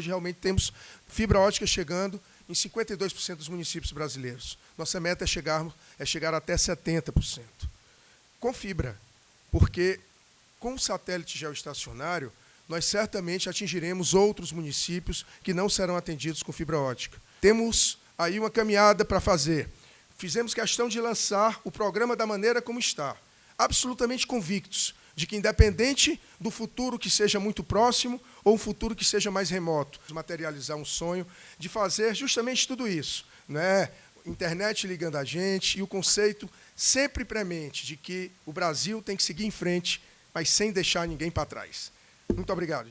hoje realmente temos fibra ótica chegando em 52% dos municípios brasileiros. Nossa meta é, chegar, é chegar até 70%. Com fibra, porque com o satélite geoestacionário, nós certamente atingiremos outros municípios que não serão atendidos com fibra ótica. Temos aí uma caminhada para fazer. Fizemos questão de lançar o programa da maneira como está, absolutamente convictos de que, independente do futuro que seja muito próximo ou um futuro que seja mais remoto, materializar um sonho de fazer justamente tudo isso. Né? Internet ligando a gente e o conceito sempre premente de que o Brasil tem que seguir em frente, mas sem deixar ninguém para trás. Muito obrigado.